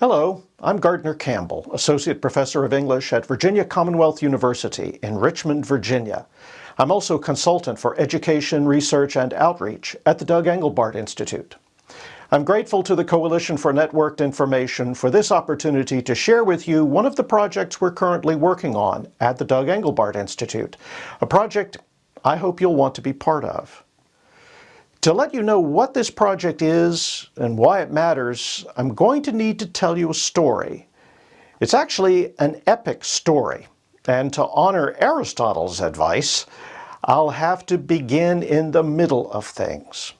Hello, I'm Gardner Campbell, Associate Professor of English at Virginia Commonwealth University in Richmond, Virginia. I'm also consultant for education, research, and outreach at the Doug Engelbart Institute. I'm grateful to the Coalition for Networked Information for this opportunity to share with you one of the projects we're currently working on at the Doug Engelbart Institute, a project I hope you'll want to be part of. To let you know what this project is and why it matters, I'm going to need to tell you a story. It's actually an epic story, and to honor Aristotle's advice, I'll have to begin in the middle of things.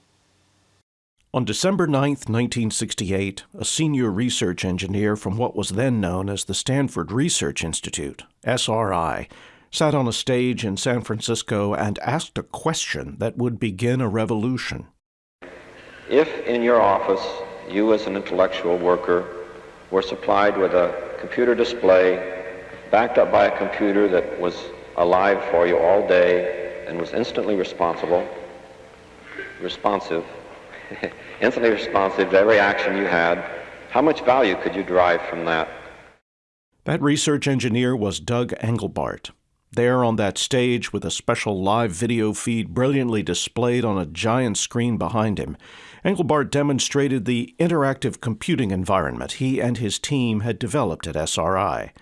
On December 9, 1968, a senior research engineer from what was then known as the Stanford Research Institute, SRI, sat on a stage in San Francisco and asked a question that would begin a revolution. If in your office you as an intellectual worker were supplied with a computer display backed up by a computer that was alive for you all day and was instantly responsible, responsive, instantly responsive to every action you had, how much value could you derive from that? That research engineer was Doug Engelbart. There on that stage, with a special live video feed brilliantly displayed on a giant screen behind him, Engelbart demonstrated the interactive computing environment he and his team had developed at SRI.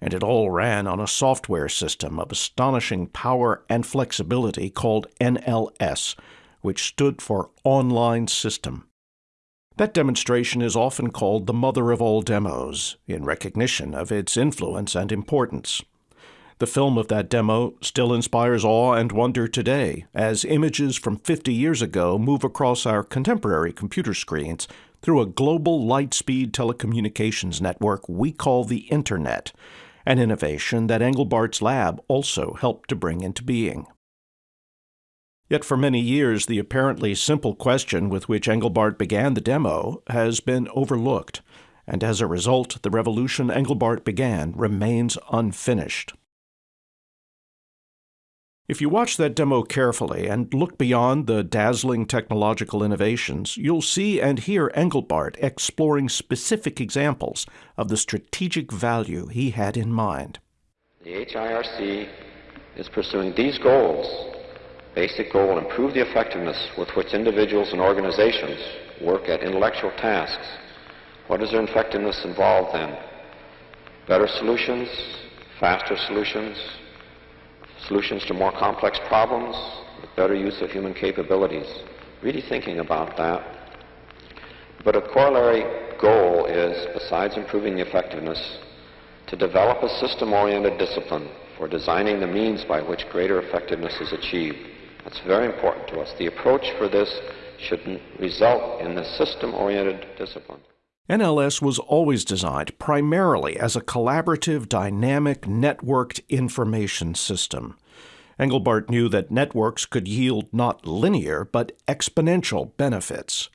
And it all ran on a software system of astonishing power and flexibility called NLS, which stood for Online System. That demonstration is often called the mother of all demos, in recognition of its influence and importance. The film of that demo still inspires awe and wonder today, as images from 50 years ago move across our contemporary computer screens through a global light speed telecommunications network we call the Internet, an innovation that Engelbart's lab also helped to bring into being. Yet for many years, the apparently simple question with which Engelbart began the demo has been overlooked, and as a result, the revolution Engelbart began remains unfinished. If you watch that demo carefully and look beyond the dazzling technological innovations, you'll see and hear Engelbart exploring specific examples of the strategic value he had in mind. The HIRC is pursuing these goals Basic goal, improve the effectiveness with which individuals and organizations work at intellectual tasks. What does their effectiveness involve then? Better solutions, faster solutions, solutions to more complex problems, with better use of human capabilities. Really thinking about that. But a corollary goal is, besides improving the effectiveness, to develop a system-oriented discipline for designing the means by which greater effectiveness is achieved. That's very important to us. The approach for this should result in the system-oriented discipline. NLS was always designed primarily as a collaborative, dynamic, networked information system. Engelbart knew that networks could yield not linear, but exponential benefits.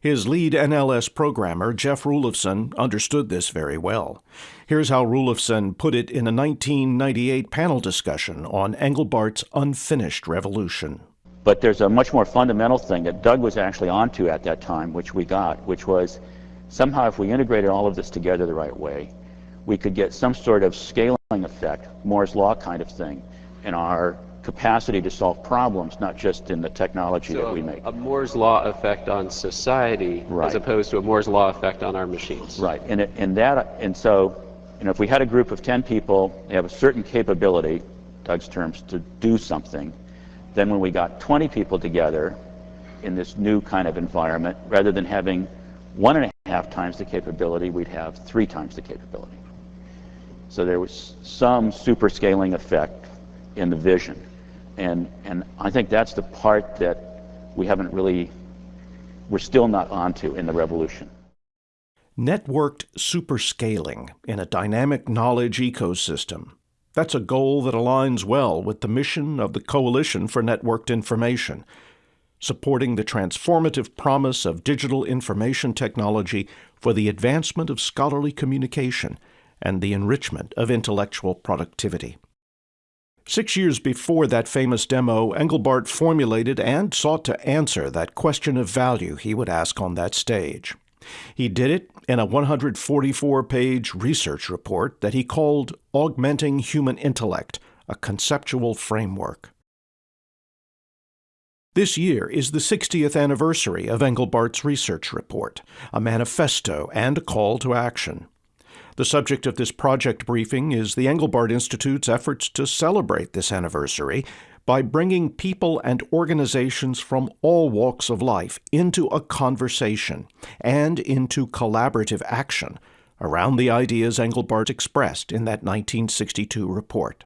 His lead NLS programmer, Jeff Rulifson, understood this very well. Here's how Rulifson put it in a 1998 panel discussion on Engelbart's unfinished revolution. But there's a much more fundamental thing that Doug was actually onto at that time, which we got, which was somehow if we integrated all of this together the right way, we could get some sort of scaling effect, Moore's Law kind of thing, in our capacity to solve problems, not just in the technology so that we make. A Moore's Law effect on society right. as opposed to a Moore's Law effect on our machines. Right. And, it, and, that, and so, you know, if we had a group of 10 people, they have a certain capability, Doug's terms, to do something, then when we got 20 people together in this new kind of environment, rather than having one and a half times the capability, we'd have three times the capability. So there was some super scaling effect in the vision. And, and I think that's the part that we haven't really, we're still not onto in the revolution. Networked superscaling in a dynamic knowledge ecosystem. That's a goal that aligns well with the mission of the Coalition for Networked Information, supporting the transformative promise of digital information technology for the advancement of scholarly communication and the enrichment of intellectual productivity. Six years before that famous demo, Engelbart formulated and sought to answer that question of value he would ask on that stage. He did it in a 144 page research report that he called Augmenting Human Intellect, a Conceptual Framework. This year is the 60th anniversary of Engelbart's research report, a manifesto and a call to action. The subject of this project briefing is the Engelbart Institute's efforts to celebrate this anniversary by bringing people and organizations from all walks of life into a conversation and into collaborative action around the ideas Engelbart expressed in that 1962 report.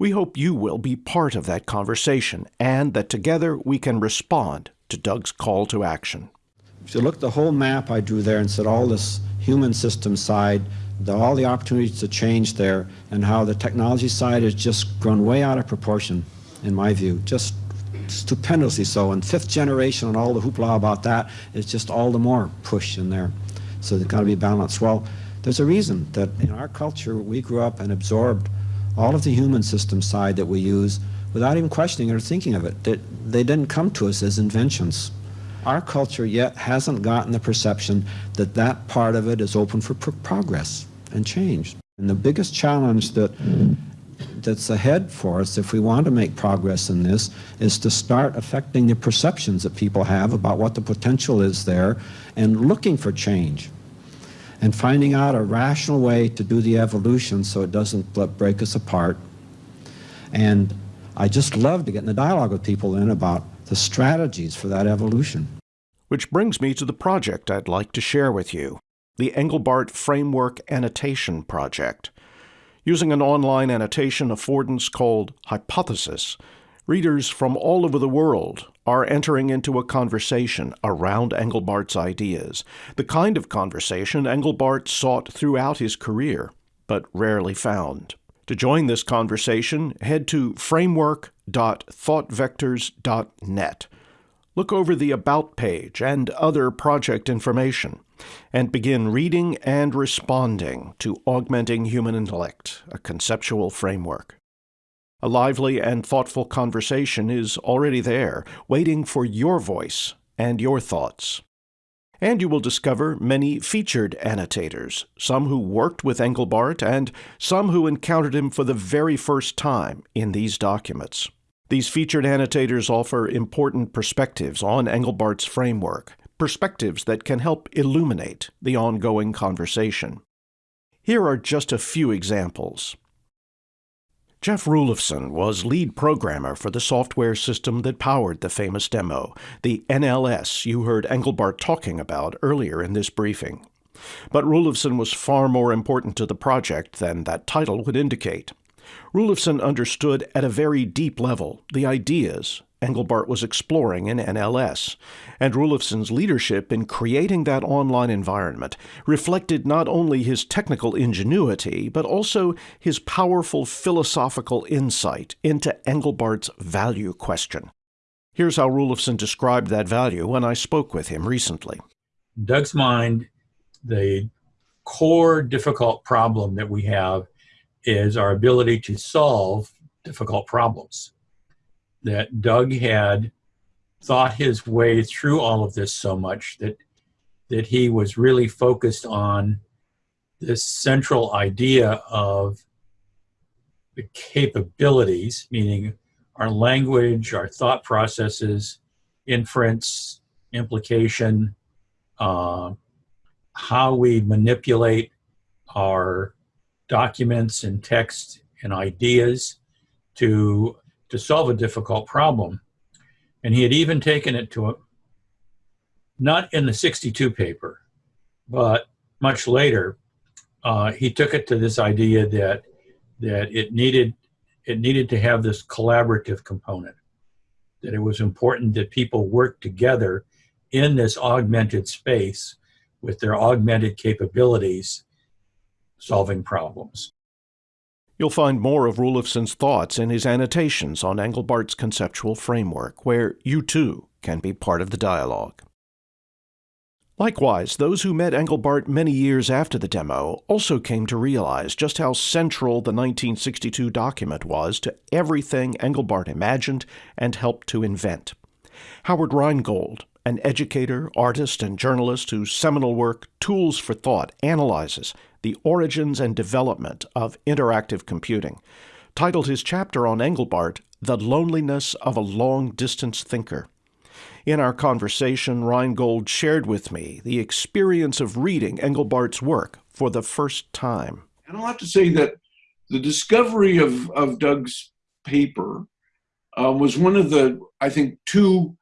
We hope you will be part of that conversation and that together we can respond to Doug's call to action. If you look at the whole map I drew there and said all this human system side, the, all the opportunities to change there, and how the technology side has just grown way out of proportion, in my view, just stupendously so. And fifth generation and all the hoopla about that is just all the more push in there. So there's got to be balance. Well, there's a reason that in our culture we grew up and absorbed all of the human system side that we use without even questioning or thinking of it. That they didn't come to us as inventions. Our culture yet hasn't gotten the perception that that part of it is open for progress and change. And the biggest challenge that that's ahead for us if we want to make progress in this is to start affecting the perceptions that people have about what the potential is there and looking for change and finding out a rational way to do the evolution so it doesn't break us apart. And I just love to get in the dialogue with people then about the strategies for that evolution. Which brings me to the project I'd like to share with you the Engelbart Framework Annotation Project. Using an online annotation affordance called Hypothesis, readers from all over the world are entering into a conversation around Engelbart's ideas, the kind of conversation Engelbart sought throughout his career, but rarely found. To join this conversation, head to framework.thoughtvectors.net. Look over the About page and other project information, and begin reading and responding to Augmenting Human Intellect, a conceptual framework. A lively and thoughtful conversation is already there, waiting for your voice and your thoughts. And you will discover many featured annotators, some who worked with Engelbart and some who encountered him for the very first time in these documents. These featured annotators offer important perspectives on Engelbart's framework, perspectives that can help illuminate the ongoing conversation. Here are just a few examples. Jeff Rulifson was lead programmer for the software system that powered the famous demo, the NLS you heard Engelbart talking about earlier in this briefing. But Rulifson was far more important to the project than that title would indicate. Rulifson understood at a very deep level the ideas Engelbart was exploring in NLS, and Rulifson's leadership in creating that online environment reflected not only his technical ingenuity, but also his powerful philosophical insight into Engelbart's value question. Here's how Rulifson described that value when I spoke with him recently. Doug's mind, the core difficult problem that we have is our ability to solve difficult problems that Doug had thought his way through all of this so much that that he was really focused on this central idea of the capabilities, meaning our language, our thought processes, inference, implication, uh, how we manipulate our documents and text and ideas to to solve a difficult problem. And he had even taken it to a, not in the 62 paper, but much later, uh, he took it to this idea that that it needed it needed to have this collaborative component. That it was important that people work together in this augmented space with their augmented capabilities solving problems. You'll find more of Rulifson's thoughts in his annotations on Engelbart's conceptual framework, where you too can be part of the dialogue. Likewise, those who met Engelbart many years after the demo also came to realize just how central the 1962 document was to everything Engelbart imagined and helped to invent. Howard Rheingold, an educator, artist, and journalist whose seminal work, Tools for Thought, analyzes the origins and development of interactive computing, titled his chapter on Engelbart, The Loneliness of a Long Distance Thinker. In our conversation, Rheingold shared with me the experience of reading Engelbart's work for the first time. And I'll have to say that the discovery of, of Doug's paper uh, was one of the, I think, two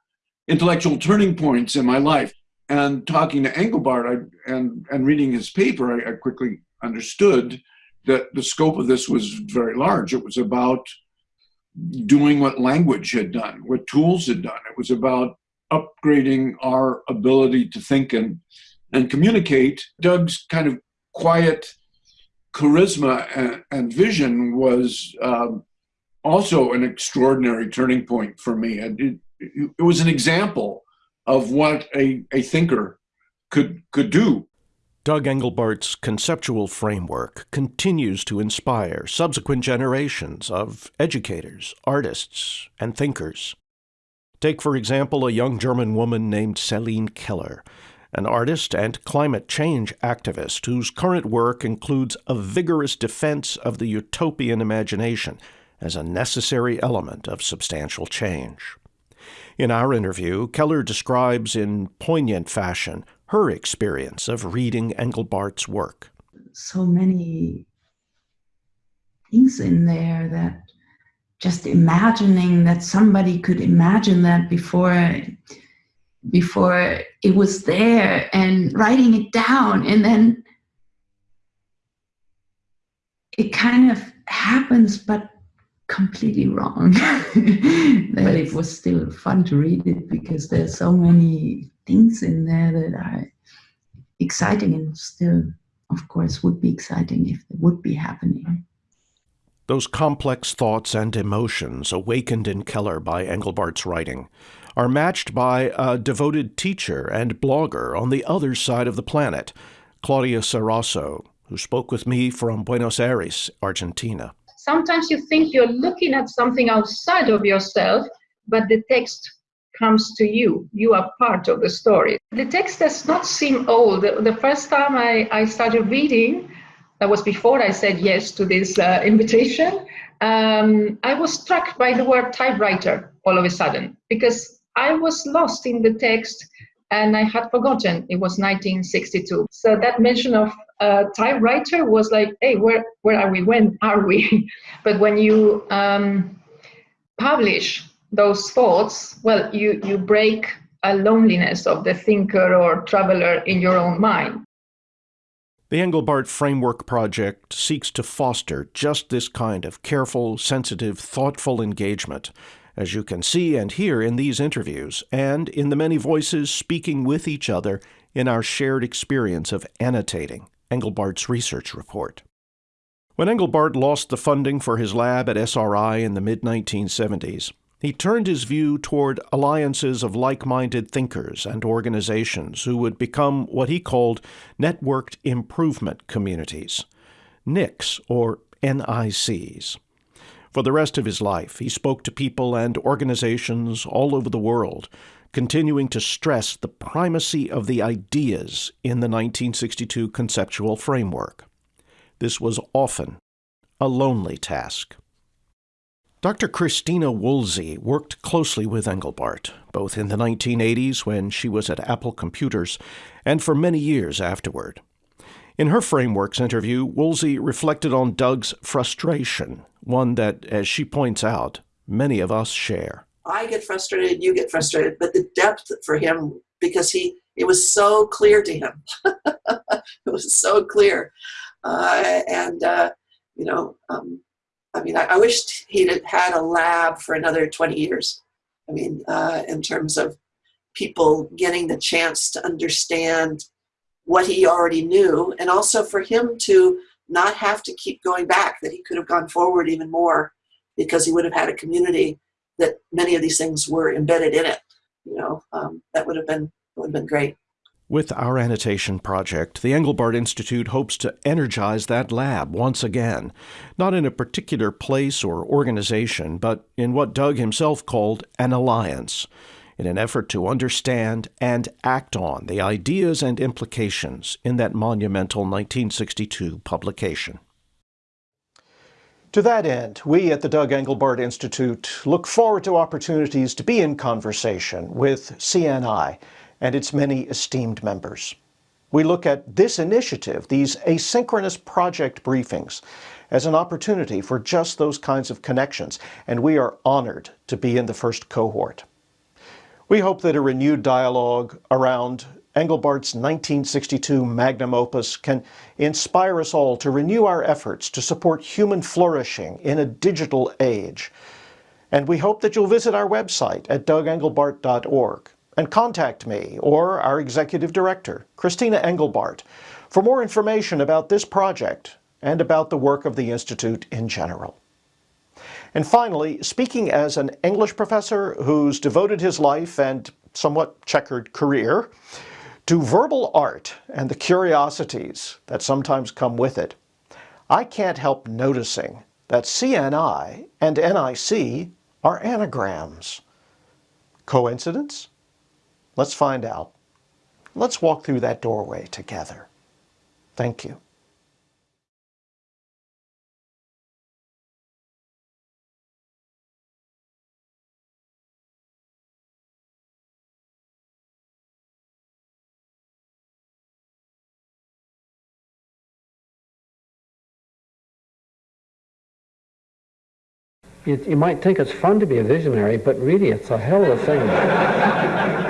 intellectual turning points in my life. And talking to Engelbart I, and, and reading his paper, I, I quickly understood that the scope of this was very large. It was about doing what language had done, what tools had done. It was about upgrading our ability to think and, and communicate. Doug's kind of quiet charisma and, and vision was um, also an extraordinary turning point for me. It, it, was an example of what a, a thinker could, could do. Doug Engelbart's conceptual framework continues to inspire subsequent generations of educators, artists, and thinkers. Take, for example, a young German woman named Celine Keller, an artist and climate change activist whose current work includes a vigorous defense of the utopian imagination as a necessary element of substantial change. In our interview, Keller describes in poignant fashion her experience of reading Engelbart's work. So many things in there that just imagining that somebody could imagine that before before it was there and writing it down and then it kind of happens but completely wrong. That it was still fun to read it because there's so many things in there that are exciting and still of course would be exciting if they would be happening. Those complex thoughts and emotions awakened in Keller by Engelbart's writing are matched by a devoted teacher and blogger on the other side of the planet, Claudia Ceraso, who spoke with me from Buenos Aires, Argentina. Sometimes you think you're looking at something outside of yourself, but the text comes to you. You are part of the story. The text does not seem old. The first time I, I started reading, that was before I said yes to this uh, invitation, um, I was struck by the word typewriter all of a sudden because I was lost in the text and I had forgotten it was 1962. So that mention of uh, typewriter was like, hey, where, where are we? When are we? but when you um, publish those thoughts, well, you, you break a loneliness of the thinker or traveler in your own mind. The Engelbart Framework Project seeks to foster just this kind of careful, sensitive, thoughtful engagement, as you can see and hear in these interviews, and in the many voices speaking with each other in our shared experience of annotating Engelbart's research report. When Engelbart lost the funding for his lab at SRI in the mid 1970s, he turned his view toward alliances of like minded thinkers and organizations who would become what he called networked improvement communities, NICs or NICs. For the rest of his life, he spoke to people and organizations all over the world, continuing to stress the primacy of the ideas in the 1962 conceptual framework. This was often a lonely task. Dr. Kristina Woolsey worked closely with Engelbart, both in the 1980s when she was at Apple Computers and for many years afterward. In her Frameworks interview, Woolsey reflected on Doug's frustration, one that, as she points out, many of us share. I get frustrated, you get frustrated, but the depth for him, because he, it was so clear to him. it was so clear. Uh, and, uh, you know, um, I mean, I, I wished he'd had a lab for another 20 years. I mean, uh, in terms of people getting the chance to understand what he already knew, and also for him to not have to keep going back, that he could have gone forward even more because he would have had a community that many of these things were embedded in it. You know, um, that would have been would have been great. With our annotation project, the Engelbart Institute hopes to energize that lab once again, not in a particular place or organization, but in what Doug himself called an alliance, in an effort to understand and act on the ideas and implications in that monumental 1962 publication. To that end, we at the Doug Engelbart Institute look forward to opportunities to be in conversation with CNI and its many esteemed members. We look at this initiative, these asynchronous project briefings, as an opportunity for just those kinds of connections, and we are honored to be in the first cohort. We hope that a renewed dialogue around Engelbart's 1962 magnum opus can inspire us all to renew our efforts to support human flourishing in a digital age. And we hope that you'll visit our website at dougengelbart.org and contact me or our executive director, Christina Engelbart, for more information about this project and about the work of the Institute in general. And finally, speaking as an English professor who's devoted his life and somewhat checkered career to verbal art and the curiosities that sometimes come with it, I can't help noticing that CNI and NIC are anagrams. Coincidence? Let's find out. Let's walk through that doorway together. Thank you. You, you might think it's fun to be a visionary, but really it's a hell of a thing.